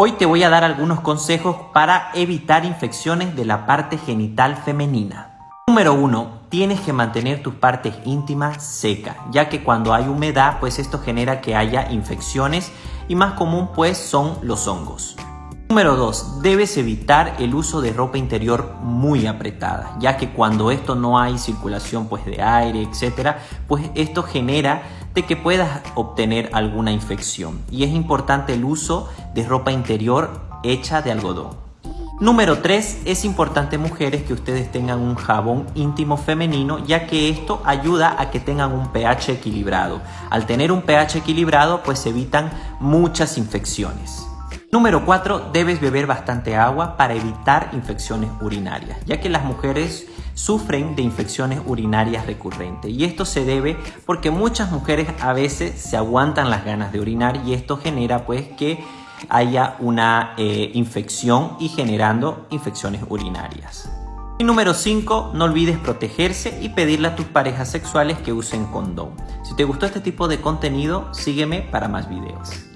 Hoy te voy a dar algunos consejos para evitar infecciones de la parte genital femenina. Número 1. Tienes que mantener tus partes íntimas secas, ya que cuando hay humedad, pues esto genera que haya infecciones y más común pues son los hongos. Número 2. Debes evitar el uso de ropa interior muy apretada, ya que cuando esto no hay circulación pues de aire, etcétera, pues esto genera de que puedas obtener alguna infección. Y es importante el uso de ropa interior hecha de algodón. Número 3. Es importante mujeres que ustedes tengan un jabón íntimo femenino ya que esto ayuda a que tengan un pH equilibrado. Al tener un pH equilibrado pues evitan muchas infecciones. Número 4. Debes beber bastante agua para evitar infecciones urinarias, ya que las mujeres sufren de infecciones urinarias recurrentes y esto se debe porque muchas mujeres a veces se aguantan las ganas de orinar y esto genera pues que haya una eh, infección y generando infecciones urinarias. Y número 5, no olvides protegerse y pedirle a tus parejas sexuales que usen condón. Si te gustó este tipo de contenido, sígueme para más videos.